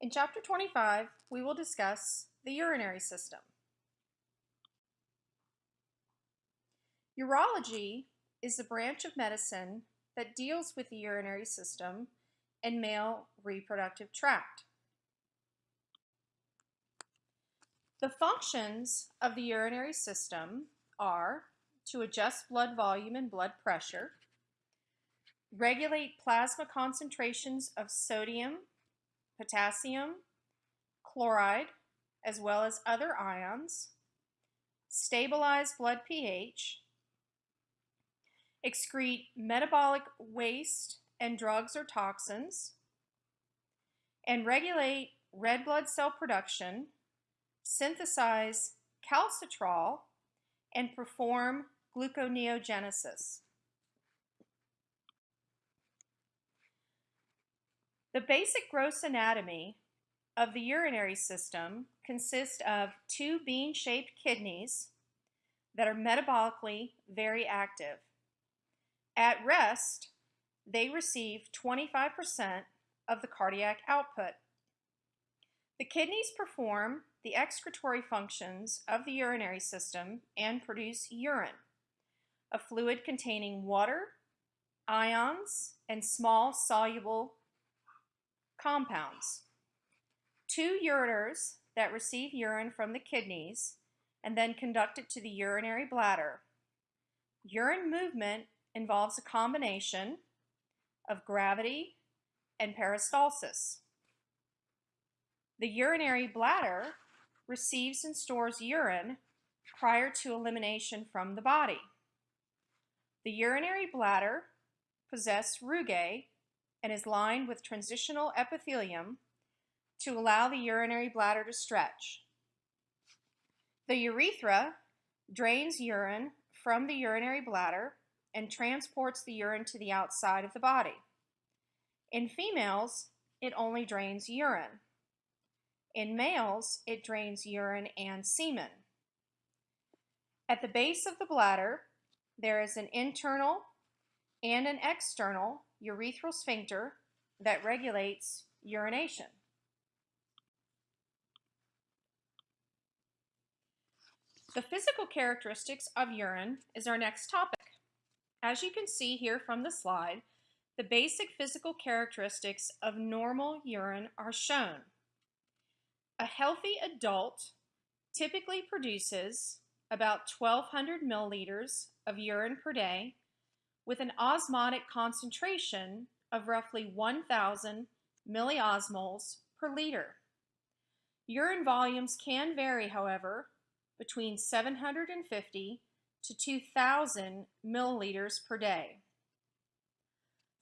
In Chapter 25, we will discuss the urinary system. Urology is the branch of medicine that deals with the urinary system and male reproductive tract. The functions of the urinary system are to adjust blood volume and blood pressure, regulate plasma concentrations of sodium, potassium, chloride, as well as other ions, stabilize blood pH, excrete metabolic waste and drugs or toxins, and regulate red blood cell production, synthesize calcitriol, and perform gluconeogenesis. The basic gross anatomy of the urinary system consists of two bean-shaped kidneys that are metabolically very active. At rest, they receive 25% of the cardiac output. The kidneys perform the excretory functions of the urinary system and produce urine, a fluid containing water, ions, and small soluble compounds. Two ureters that receive urine from the kidneys and then conduct it to the urinary bladder. Urine movement involves a combination of gravity and peristalsis. The urinary bladder receives and stores urine prior to elimination from the body. The urinary bladder possesses rugae and is lined with transitional epithelium to allow the urinary bladder to stretch. The urethra drains urine from the urinary bladder and transports the urine to the outside of the body. In females, it only drains urine. In males, it drains urine and semen. At the base of the bladder, there is an internal and an external urethral sphincter that regulates urination. The physical characteristics of urine is our next topic. As you can see here from the slide, the basic physical characteristics of normal urine are shown. A healthy adult typically produces about 1200 milliliters of urine per day with an osmotic concentration of roughly 1,000 milliosmoles per liter. Urine volumes can vary, however, between 750 to 2,000 milliliters per day.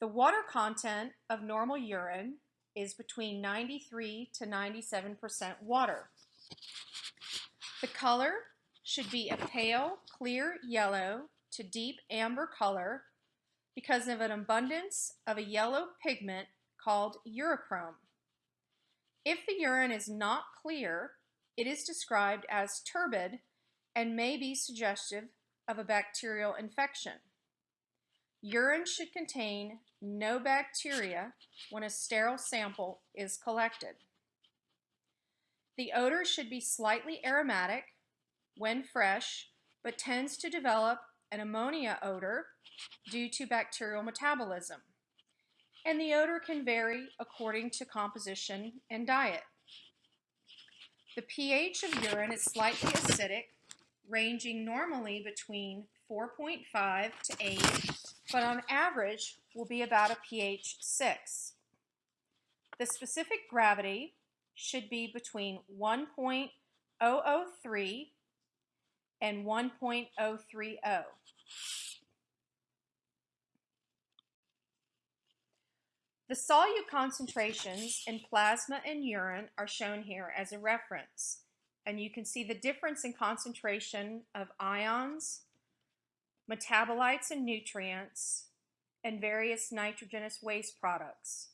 The water content of normal urine is between 93 to 97% water. The color should be a pale, clear yellow to deep amber color because of an abundance of a yellow pigment called urochrome. If the urine is not clear, it is described as turbid and may be suggestive of a bacterial infection. Urine should contain no bacteria when a sterile sample is collected. The odor should be slightly aromatic when fresh, but tends to develop an ammonia odor due to bacterial metabolism, and the odor can vary according to composition and diet. The pH of urine is slightly acidic, ranging normally between 4.5 to 8, but on average will be about a pH 6. The specific gravity should be between 1.003 and 1.030. The solute concentrations in plasma and urine are shown here as a reference. And you can see the difference in concentration of ions, metabolites and nutrients, and various nitrogenous waste products.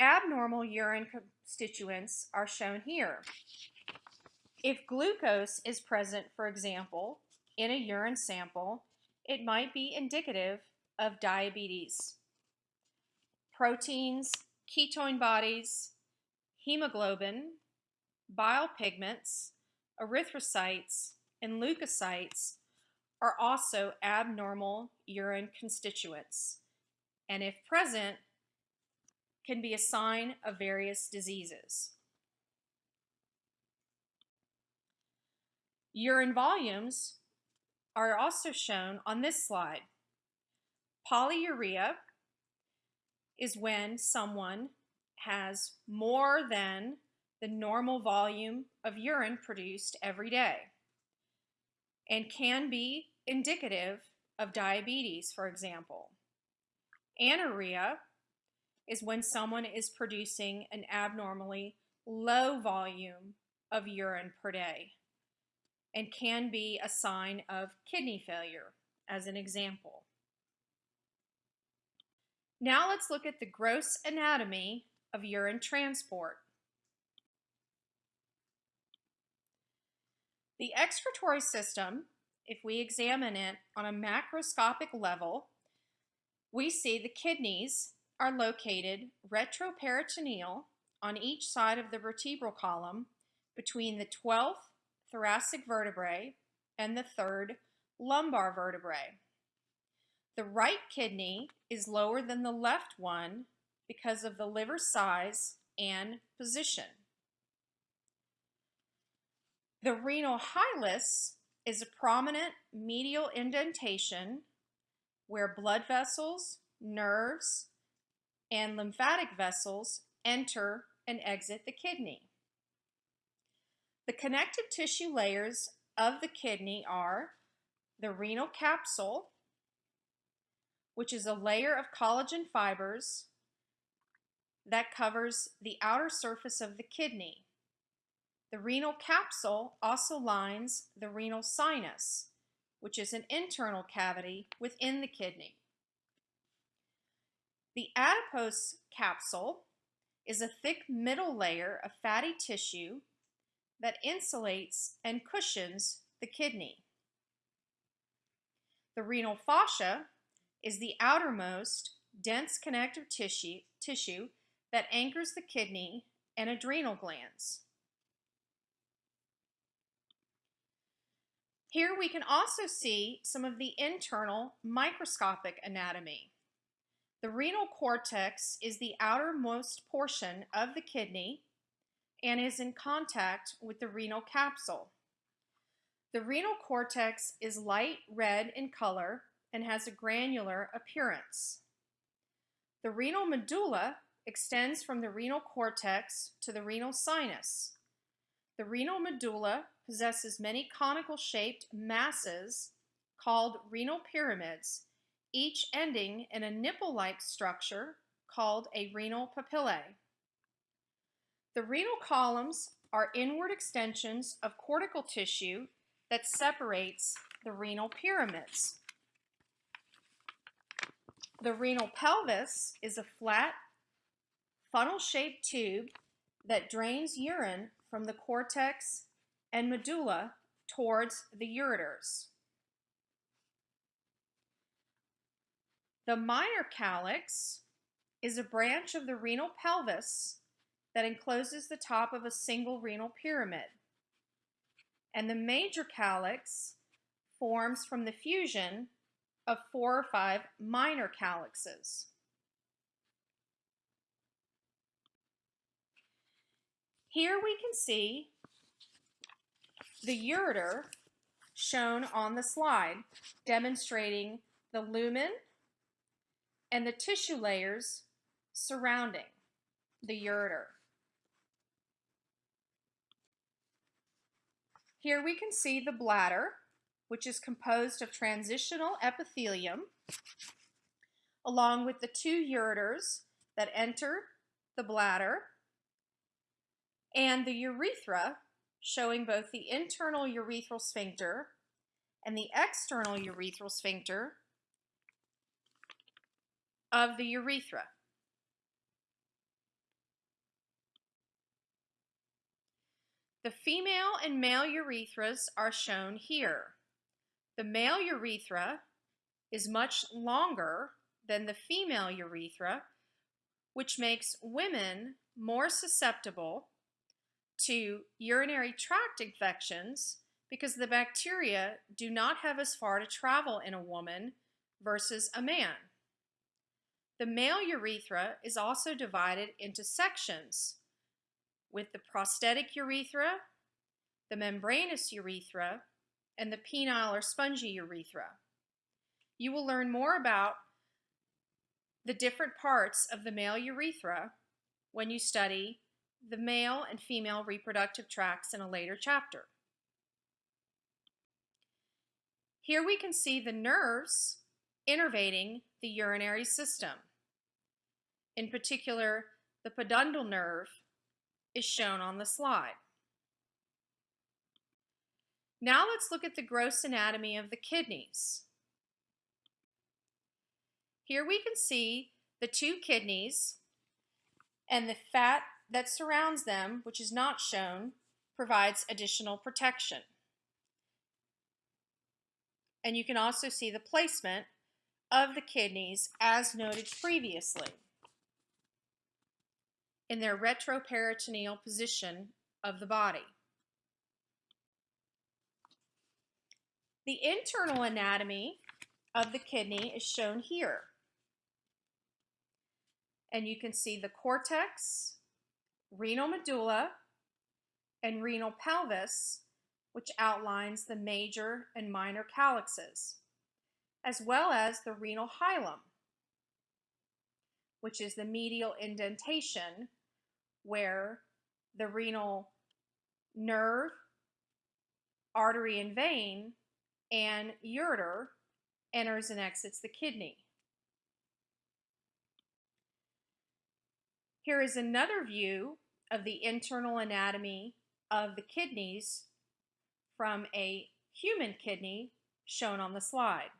Abnormal urine constituents are shown here. If glucose is present, for example, in a urine sample, it might be indicative of diabetes. proteins, ketone bodies, hemoglobin, bile pigments, erythrocytes, and leukocytes are also abnormal urine constituents, and if present, can be a sign of various diseases. Urine volumes are also shown on this slide. Polyuria is when someone has more than the normal volume of urine produced every day and can be indicative of diabetes, for example. Anuria is when someone is producing an abnormally low volume of urine per day and can be a sign of kidney failure, as an example. Now let's look at the gross anatomy of urine transport. The excretory system, if we examine it on a macroscopic level, we see the kidneys are located retroperitoneal on each side of the vertebral column between the 12th thoracic vertebrae and the third lumbar vertebrae. The right kidney is lower than the left one because of the liver size and position. The renal hilus is a prominent medial indentation where blood vessels, nerves, and lymphatic vessels enter and exit the kidney. The connective tissue layers of the kidney are the renal capsule, which is a layer of collagen fibers that covers the outer surface of the kidney. The renal capsule also lines the renal sinus, which is an internal cavity within the kidney. The adipose capsule is a thick middle layer of fatty tissue that insulates and cushions the kidney. The renal fascia is the outermost dense connective tissue, tissue that anchors the kidney and adrenal glands. Here we can also see some of the internal microscopic anatomy. The renal cortex is the outermost portion of the kidney and is in contact with the renal capsule. The renal cortex is light red in color and has a granular appearance. The renal medulla extends from the renal cortex to the renal sinus. The renal medulla possesses many conical shaped masses called renal pyramids, each ending in a nipple-like structure called a renal papillae. The renal columns are inward extensions of cortical tissue that separates the renal pyramids. The renal pelvis is a flat, funnel-shaped tube that drains urine from the cortex and medulla towards the ureters. The minor calyx is a branch of the renal pelvis that encloses the top of a single renal pyramid. And the major calyx forms from the fusion of four or five minor calyxes. Here we can see the ureter shown on the slide, demonstrating the lumen and the tissue layers surrounding the ureter. Here we can see the bladder, which is composed of transitional epithelium, along with the two ureters that enter the bladder and the urethra showing both the internal urethral sphincter and the external urethral sphincter of the urethra. The female and male urethras are shown here. The male urethra is much longer than the female urethra, which makes women more susceptible to urinary tract infections because the bacteria do not have as far to travel in a woman versus a man. The male urethra is also divided into sections with the prostatic urethra, the membranous urethra, and the penile or spongy urethra. You will learn more about the different parts of the male urethra when you study the male and female reproductive tracts in a later chapter. Here we can see the nerves innervating the urinary system. In particular, the pudendal nerve is shown on the slide. Now let's look at the gross anatomy of the kidneys. Here we can see the two kidneys and the fat that surrounds them, which is not shown, provides additional protection. And you can also see the placement of the kidneys as noted previously in their retroperitoneal position of the body. The internal anatomy of the kidney is shown here. And you can see the cortex, renal medulla, and renal pelvis, which outlines the major and minor calyxes, as well as the renal hilum, which is the medial indentation where the renal nerve, artery and vein, and ureter enters and exits the kidney. Here is another view of the internal anatomy of the kidneys from a human kidney shown on the slide.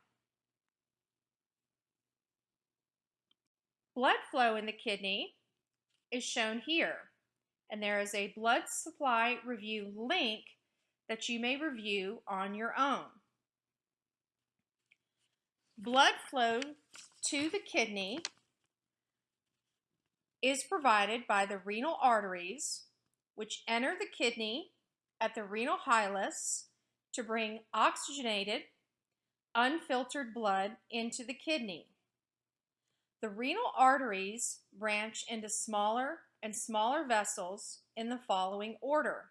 Blood flow in the kidney is shown here, and there is a blood supply review link that you may review on your own. Blood flow to the kidney is provided by the renal arteries, which enter the kidney at the renal hilus to bring oxygenated, unfiltered blood into the kidney. The renal arteries branch into smaller and smaller vessels in the following order.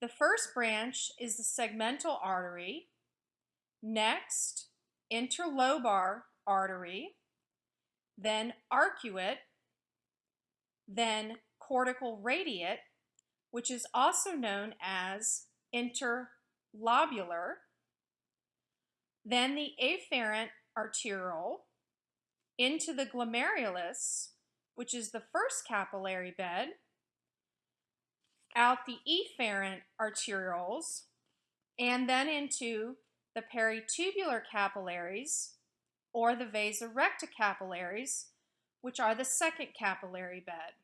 The first branch is the segmental artery, next interlobar artery, then arcuate, then cortical radiate, which is also known as interlobular, then the afferent arteriole, into the glomerulus, which is the first capillary bed, out the efferent arterioles, and then into the peritubular capillaries, or the vasa recta capillaries, which are the second capillary bed.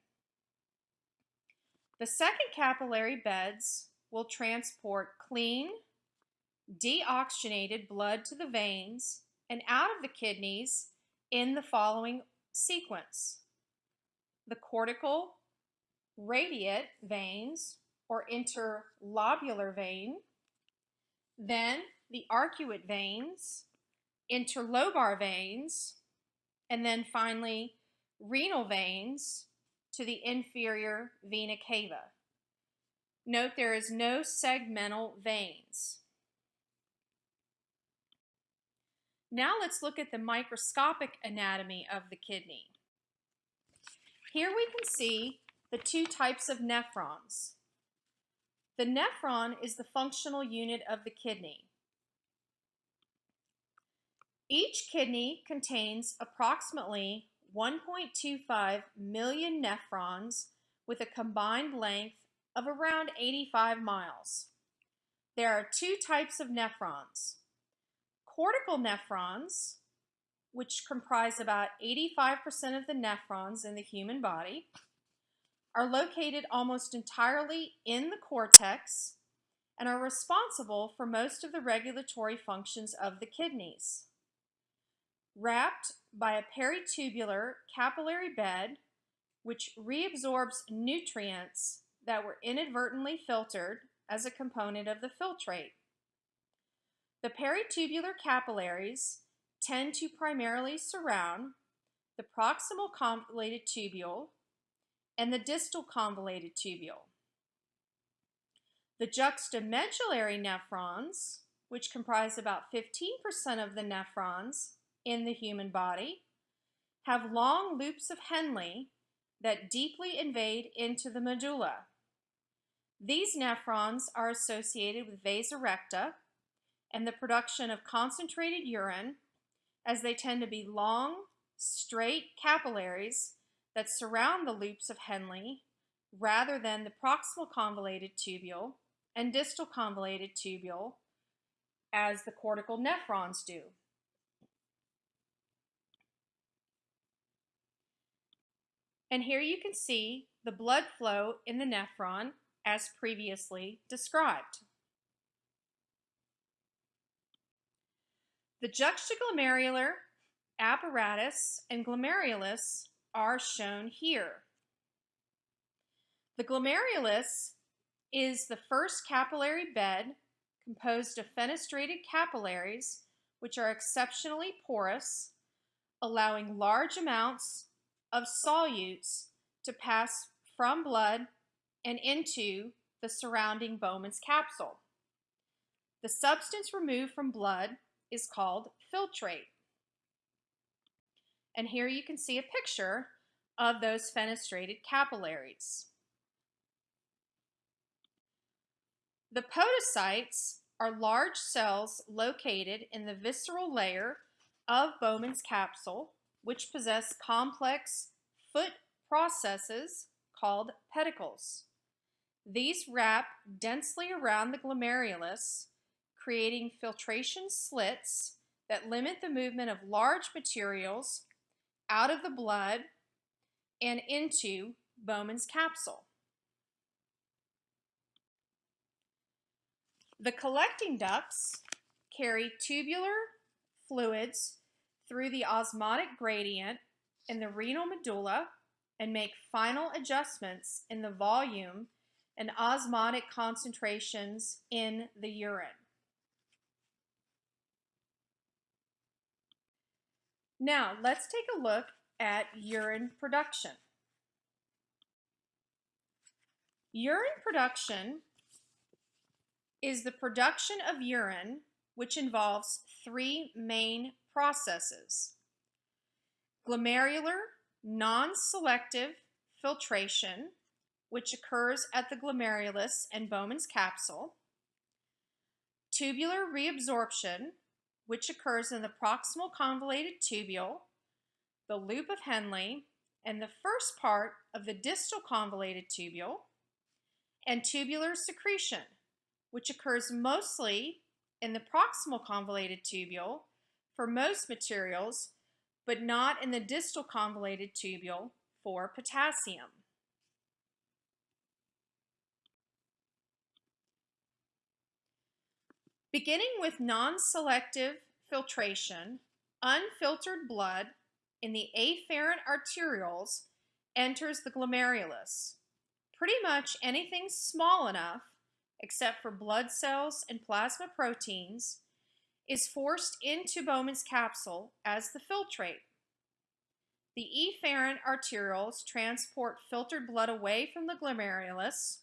The second capillary beds will transport clean, deoxygenated blood to the veins and out of the kidneys in the following sequence. The cortical radiate veins or interlobular vein, then the arcuate veins, interlobar veins, and then finally renal veins to the inferior vena cava. Note there is no segmental veins. Now let's look at the microscopic anatomy of the kidney. Here we can see the two types of nephrons. The nephron is the functional unit of the kidney. Each kidney contains approximately 1.25 million nephrons with a combined length of around 85 miles. There are two types of nephrons. Cortical nephrons, which comprise about 85% of the nephrons in the human body, are located almost entirely in the cortex and are responsible for most of the regulatory functions of the kidneys. wrapped by a peritubular capillary bed which reabsorbs nutrients that were inadvertently filtered as a component of the filtrate. The peritubular capillaries tend to primarily surround the proximal convoluted tubule and the distal convoluted tubule. The juxtamedullary nephrons, which comprise about 15% of the nephrons in the human body, have long loops of Henle that deeply invade into the medulla. These nephrons are associated with vasa recta and the production of concentrated urine as they tend to be long, straight capillaries that surround the loops of Henle rather than the proximal convoluted tubule and distal convoluted tubule as the cortical nephrons do. And here you can see the blood flow in the nephron as previously described. The juxtaglomerular apparatus and glomerulus are shown here. The glomerulus is the first capillary bed composed of fenestrated capillaries which are exceptionally porous, allowing large amounts of solutes to pass from blood and into the surrounding Bowman's capsule. The substance removed from blood is called filtrate. And here you can see a picture of those fenestrated capillaries. The podocytes are large cells located in the visceral layer of Bowman's capsule, which possess complex foot processes called pedicles. These wrap densely around the glomerulus, creating filtration slits that limit the movement of large materials out of the blood and into Bowman's capsule. The collecting ducts carry tubular fluids through the osmotic gradient in the renal medulla and make final adjustments in the volume and osmotic concentrations in the urine. Now, let's take a look at urine production. Urine production is the production of urine which involves three main processes. Glomerular non-selective filtration, which occurs at the glomerulus and Bowman's capsule. Tubular reabsorption, which occurs in the proximal convoluted tubule, the loop of Henle, and the first part of the distal convoluted tubule, and tubular secretion, which occurs mostly in the proximal convoluted tubule for most materials, but not in the distal convoluted tubule for potassium. Beginning with non-selective filtration, unfiltered blood in the afferent arterioles enters the glomerulus. Pretty much anything small enough, except for blood cells and plasma proteins, is forced into Bowman's capsule as the filtrate. The efferent arterioles transport filtered blood away from the glomerulus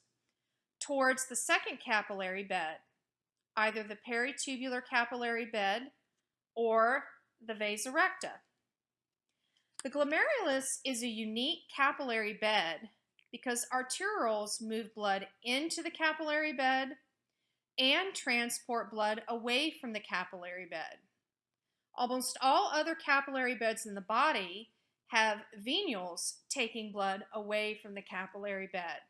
towards the second capillary bed, either the peritubular capillary bed or the vasa recta. The glomerulus is a unique capillary bed because arterioles move blood into the capillary bed and transport blood away from the capillary bed. Almost all other capillary beds in the body have venules taking blood away from the capillary bed.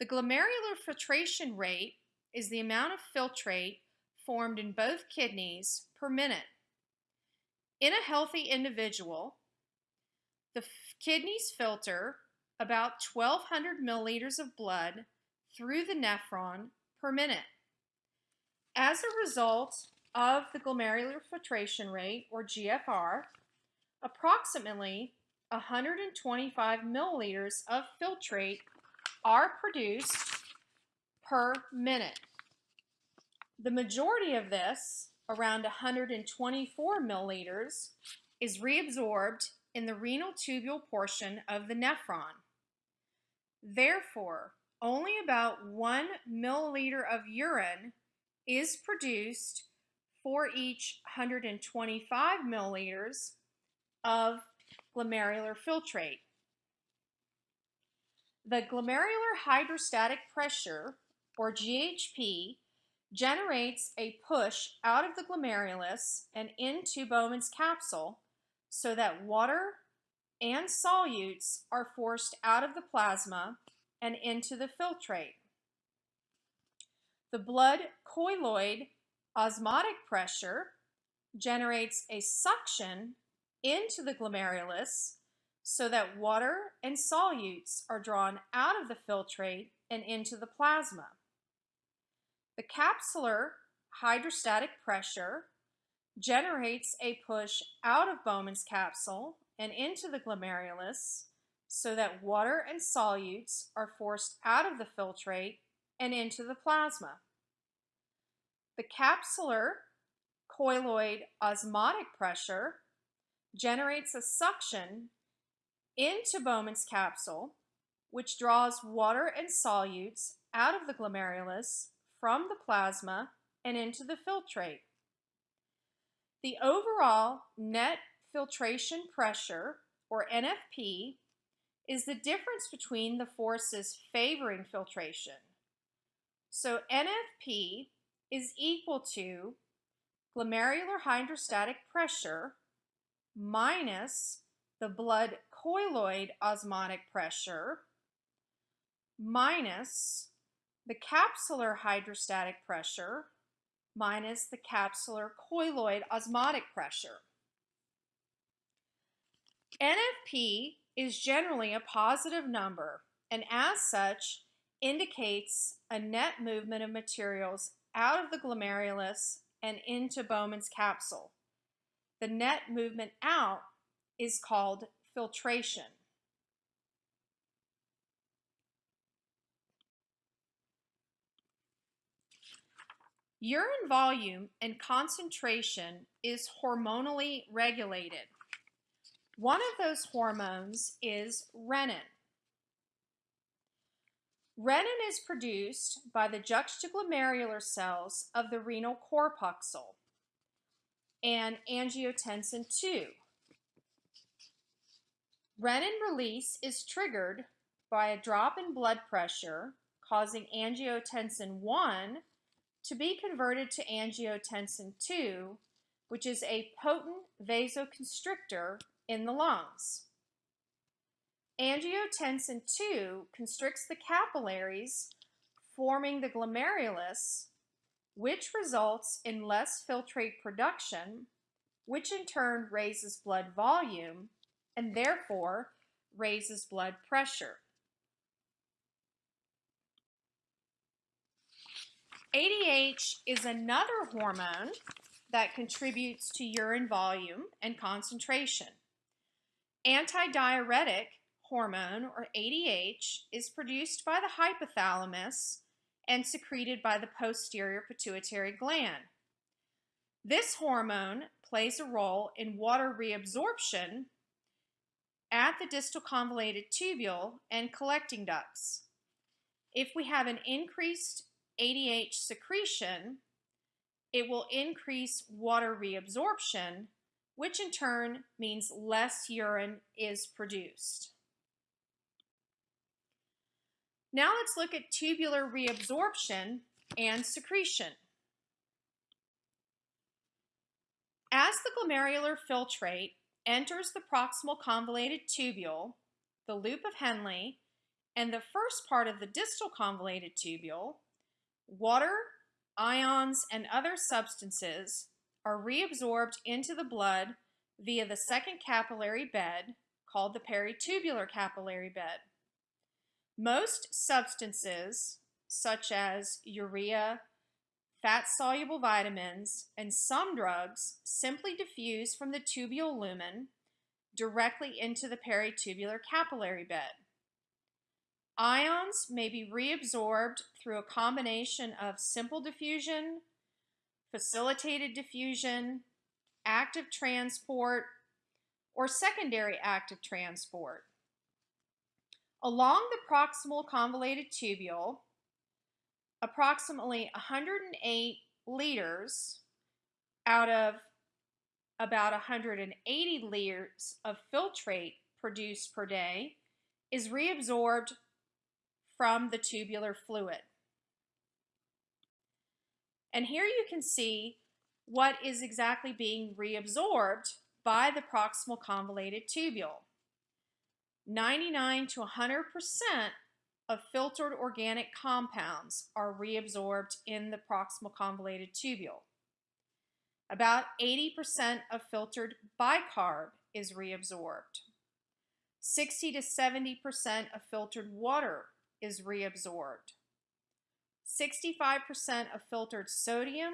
The glomerular filtration rate is the amount of filtrate formed in both kidneys per minute. In a healthy individual, the kidneys filter about 1200 milliliters of blood through the nephron per minute. As a result of the glomerular filtration rate, or GFR, approximately 125 milliliters of filtrate are produced per minute. The majority of this, around 124 milliliters, is reabsorbed in the renal tubule portion of the nephron. Therefore, only about one milliliter of urine is produced for each 125 milliliters of glomerular filtrate. The glomerular hydrostatic pressure, or GHP, generates a push out of the glomerulus and into Bowman's capsule so that water and solutes are forced out of the plasma and into the filtrate. The blood colloid osmotic pressure generates a suction into the glomerulus so that water and solutes are drawn out of the filtrate and into the plasma. The capsular hydrostatic pressure generates a push out of Bowman's capsule and into the glomerulus so that water and solutes are forced out of the filtrate and into the plasma. The capsular colloid osmotic pressure generates a suction into Bowman's capsule, which draws water and solutes out of the glomerulus from the plasma and into the filtrate. The overall net filtration pressure, or NFP, is the difference between the forces favoring filtration. So NFP is equal to glomerular hydrostatic pressure minus the blood colloid osmotic pressure minus the capsular hydrostatic pressure minus the capsular colloid osmotic pressure. NFP is generally a positive number and as such indicates a net movement of materials out of the glomerulus and into Bowman's capsule. The net movement out is called filtration. Urine volume and concentration is hormonally regulated. One of those hormones is renin. Renin is produced by the juxtaglomerular cells of the renal corpuscle and angiotensin II. Renin release is triggered by a drop in blood pressure causing angiotensin 1 to be converted to angiotensin II, which is a potent vasoconstrictor in the lungs. Angiotensin II constricts the capillaries, forming the glomerulus, which results in less filtrate production, which in turn raises blood volume and therefore raises blood pressure. ADH is another hormone that contributes to urine volume and concentration. Antidiuretic hormone, or ADH, is produced by the hypothalamus and secreted by the posterior pituitary gland. This hormone plays a role in water reabsorption at the distal convoluted tubule and collecting ducts. If we have an increased ADH secretion, it will increase water reabsorption, which in turn means less urine is produced. Now let's look at tubular reabsorption and secretion. As the glomerular filtrate enters the proximal convoluted tubule, the loop of Henle, and the first part of the distal convoluted tubule, Water, ions, and other substances are reabsorbed into the blood via the second capillary bed called the peritubular capillary bed. Most substances, such as urea, fat-soluble vitamins, and some drugs simply diffuse from the tubule lumen directly into the peritubular capillary bed. Ions may be reabsorbed through a combination of simple diffusion, facilitated diffusion, active transport, or secondary active transport. Along the proximal convoluted tubule, approximately 108 liters out of about 180 liters of filtrate produced per day is reabsorbed from the tubular fluid. And here you can see what is exactly being reabsorbed by the proximal convoluted tubule. 99 to 100% of filtered organic compounds are reabsorbed in the proximal convoluted tubule. About 80% of filtered bicarb is reabsorbed. 60 to 70% of filtered water is reabsorbed. 65% of filtered sodium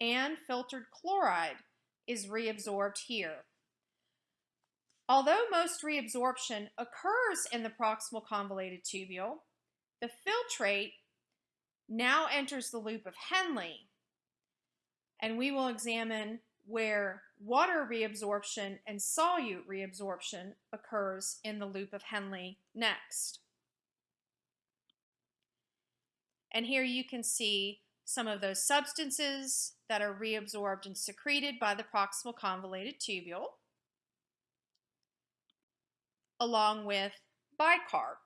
and filtered chloride is reabsorbed here. Although most reabsorption occurs in the proximal convoluted tubule, the filtrate now enters the loop of Henle, and we will examine where water reabsorption and solute reabsorption occurs in the loop of Henle next. And here you can see some of those substances that are reabsorbed and secreted by the proximal convoluted tubule, along with bicarb.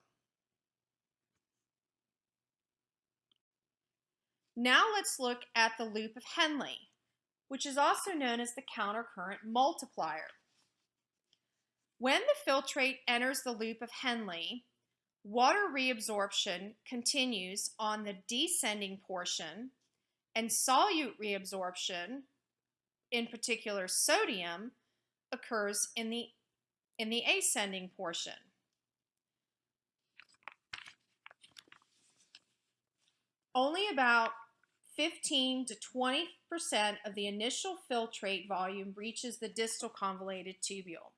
Now let's look at the loop of Henle, which is also known as the countercurrent multiplier. When the filtrate enters the loop of Henle, Water reabsorption continues on the descending portion, and solute reabsorption, in particular sodium, occurs in the, in the ascending portion. Only about 15 to 20% of the initial filtrate volume reaches the distal convoluted tubule.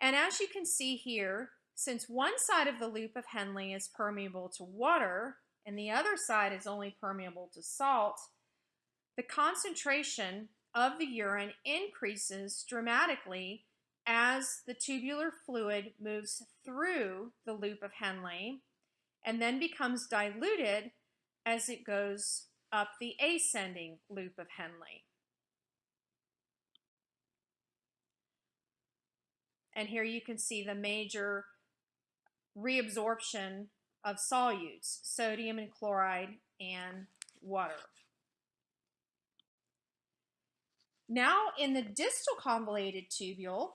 And as you can see here, since one side of the loop of Henle is permeable to water and the other side is only permeable to salt, the concentration of the urine increases dramatically as the tubular fluid moves through the loop of Henle and then becomes diluted as it goes up the ascending loop of Henle. And here you can see the major reabsorption of solutes, sodium and chloride and water. Now in the distal convoluted tubule,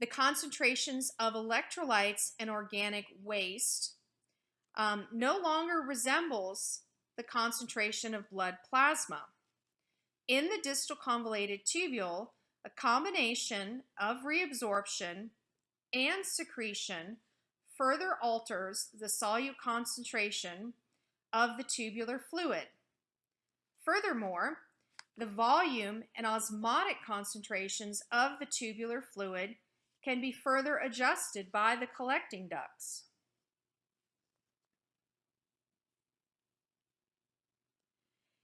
the concentrations of electrolytes and organic waste um, no longer resembles the concentration of blood plasma. In the distal convoluted tubule, a combination of reabsorption and secretion further alters the solute concentration of the tubular fluid. Furthermore, the volume and osmotic concentrations of the tubular fluid can be further adjusted by the collecting ducts.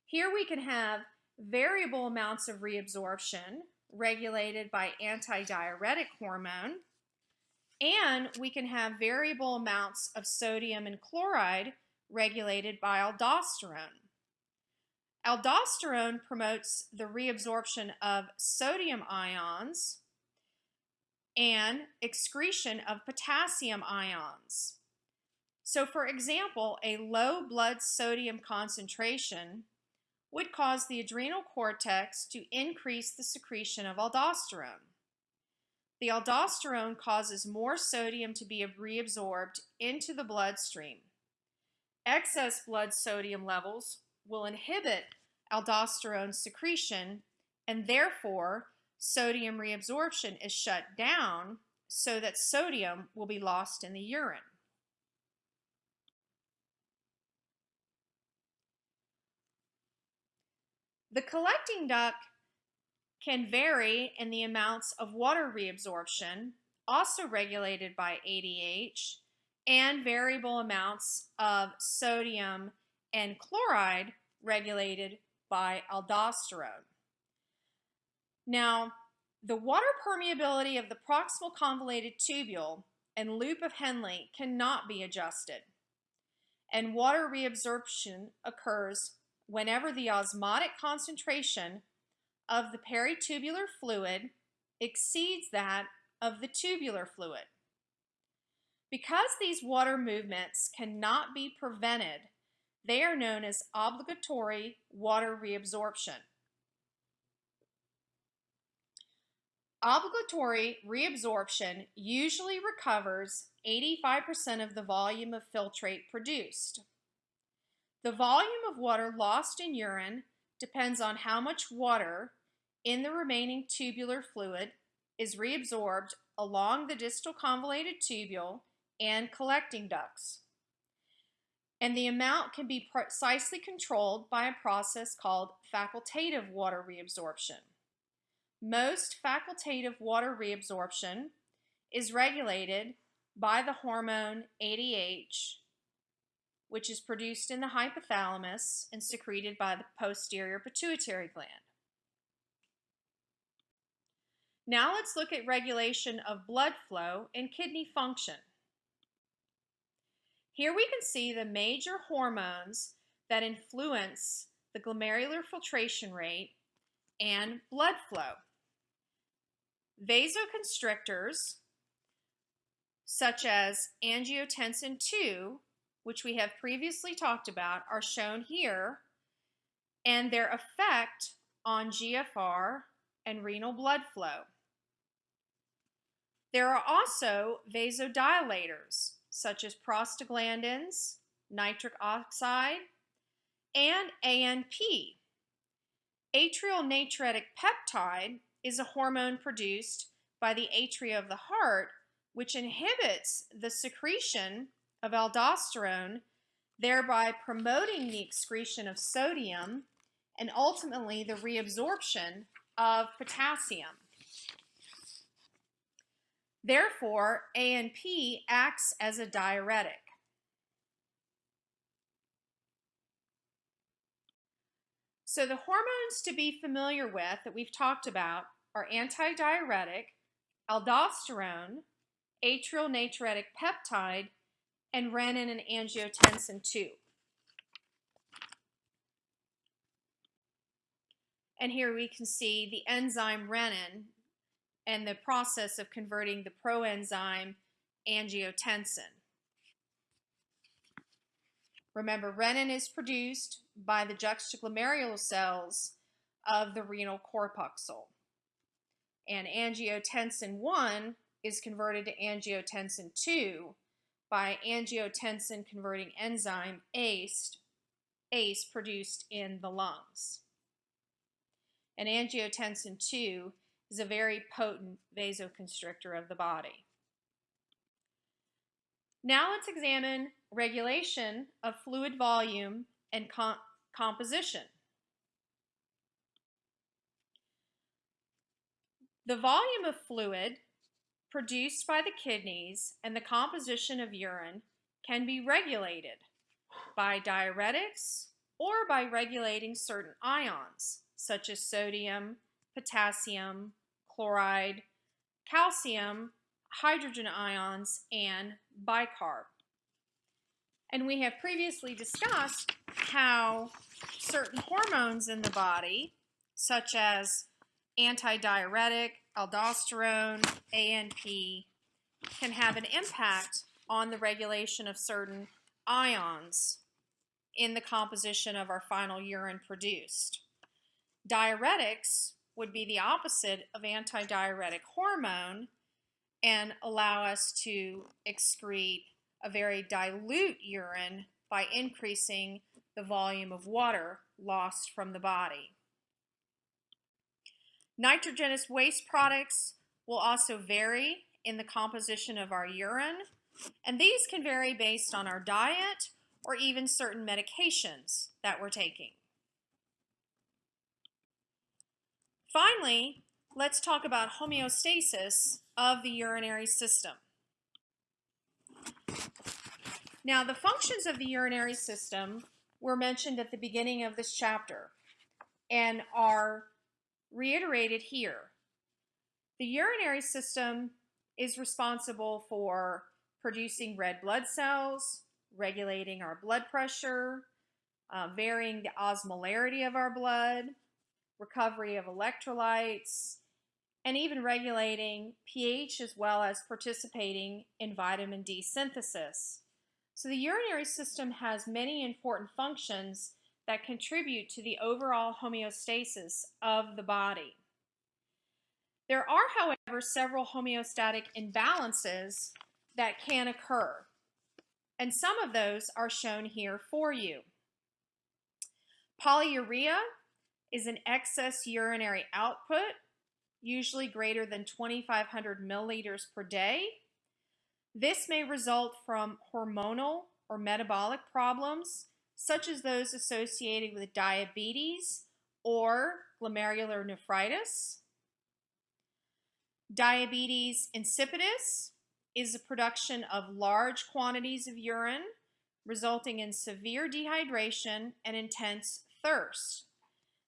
Here we can have variable amounts of reabsorption regulated by antidiuretic hormone and we can have variable amounts of sodium and chloride regulated by aldosterone. Aldosterone promotes the reabsorption of sodium ions and excretion of potassium ions. So for example, a low blood sodium concentration would cause the adrenal cortex to increase the secretion of aldosterone. The aldosterone causes more sodium to be reabsorbed into the bloodstream. Excess blood sodium levels will inhibit aldosterone secretion and therefore sodium reabsorption is shut down so that sodium will be lost in the urine. The collecting duct can vary in the amounts of water reabsorption, also regulated by ADH, and variable amounts of sodium and chloride regulated by aldosterone. Now, the water permeability of the proximal convoluted tubule and loop of Henle cannot be adjusted, and water reabsorption occurs whenever the osmotic concentration of the peritubular fluid exceeds that of the tubular fluid. Because these water movements cannot be prevented, they are known as obligatory water reabsorption. Obligatory reabsorption usually recovers 85% of the volume of filtrate produced. The volume of water lost in urine depends on how much water in the remaining tubular fluid is reabsorbed along the distal convoluted tubule and collecting ducts. And the amount can be precisely controlled by a process called facultative water reabsorption. Most facultative water reabsorption is regulated by the hormone ADH, which is produced in the hypothalamus and secreted by the posterior pituitary gland. Now let's look at regulation of blood flow and kidney function. Here we can see the major hormones that influence the glomerular filtration rate and blood flow. Vasoconstrictors, such as angiotensin II, which we have previously talked about, are shown here, and their effect on GFR and renal blood flow. There are also vasodilators, such as prostaglandins, nitric oxide, and ANP. Atrial natriuretic peptide is a hormone produced by the atria of the heart, which inhibits the secretion of aldosterone, thereby promoting the excretion of sodium and ultimately the reabsorption of potassium. Therefore, ANP acts as a diuretic. So the hormones to be familiar with that we've talked about are antidiuretic, aldosterone, atrial natriuretic peptide, and renin and angiotensin II. And here we can see the enzyme renin and the process of converting the proenzyme angiotensin. Remember, renin is produced by the juxtaglomerular cells of the renal corpuscle. And angiotensin 1 is converted to angiotensin 2 by angiotensin converting enzyme ACE, ACE produced in the lungs. And angiotensin 2 is a very potent vasoconstrictor of the body. Now let's examine regulation of fluid volume and com composition. The volume of fluid produced by the kidneys and the composition of urine can be regulated by diuretics or by regulating certain ions, such as sodium, potassium, chloride, calcium, hydrogen ions, and bicarb. And we have previously discussed how certain hormones in the body, such as antidiuretic, aldosterone, ANP, can have an impact on the regulation of certain ions in the composition of our final urine produced. Diuretics would be the opposite of antidiuretic hormone and allow us to excrete a very dilute urine by increasing the volume of water lost from the body. Nitrogenous waste products will also vary in the composition of our urine, and these can vary based on our diet or even certain medications that we're taking. Finally, let's talk about homeostasis of the urinary system. Now, the functions of the urinary system were mentioned at the beginning of this chapter and are reiterated here. The urinary system is responsible for producing red blood cells, regulating our blood pressure, uh, varying the osmolarity of our blood, recovery of electrolytes, and even regulating pH as well as participating in vitamin D synthesis. So the urinary system has many important functions that contribute to the overall homeostasis of the body. There are, however, several homeostatic imbalances that can occur, and some of those are shown here for you. Polyuria is an excess urinary output, usually greater than 2,500 milliliters per day. This may result from hormonal or metabolic problems, such as those associated with diabetes or glomerular nephritis. Diabetes insipidus is the production of large quantities of urine, resulting in severe dehydration and intense thirst.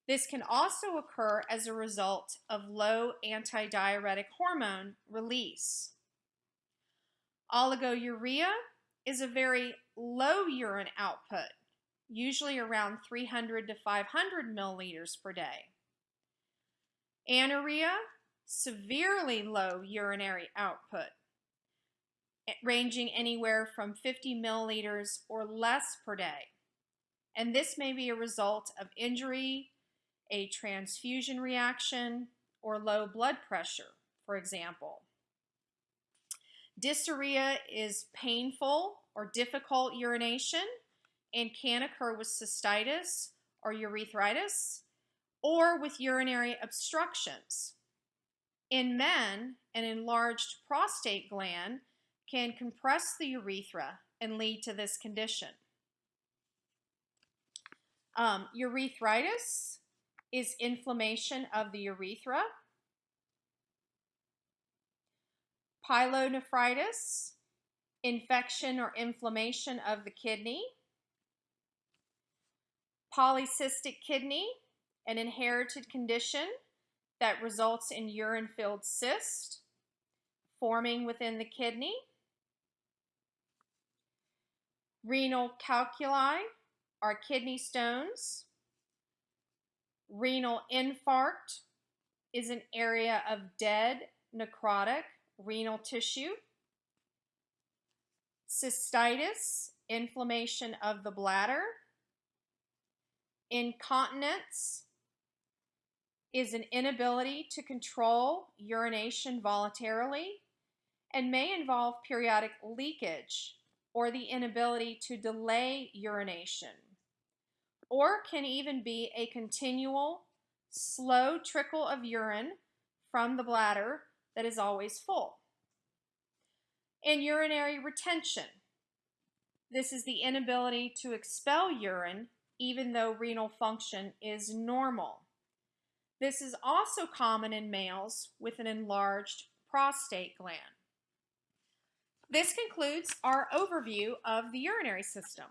This can also occur as a result of low antidiuretic hormone release. Oliguria is a very low urine output, usually around 300 to 500 milliliters per day. Anuria, severely low urinary output, ranging anywhere from 50 milliliters or less per day. And this may be a result of injury, a transfusion reaction, or low blood pressure, for example. Dysuria is painful or difficult urination and can occur with cystitis or urethritis or with urinary obstructions. In men, an enlarged prostate gland can compress the urethra and lead to this condition. Um, urethritis is inflammation of the urethra. Pyelonephritis, infection or inflammation of the kidney. Polycystic kidney, an inherited condition that results in urine-filled cyst forming within the kidney. Renal calculi are kidney stones. Renal infarct is an area of dead necrotic renal tissue. Cystitis, inflammation of the bladder. Incontinence is an inability to control urination voluntarily and may involve periodic leakage or the inability to delay urination or can even be a continual, slow trickle of urine from the bladder that is always full. And urinary retention. This is the inability to expel urine even though renal function is normal. This is also common in males with an enlarged prostate gland. This concludes our overview of the urinary system.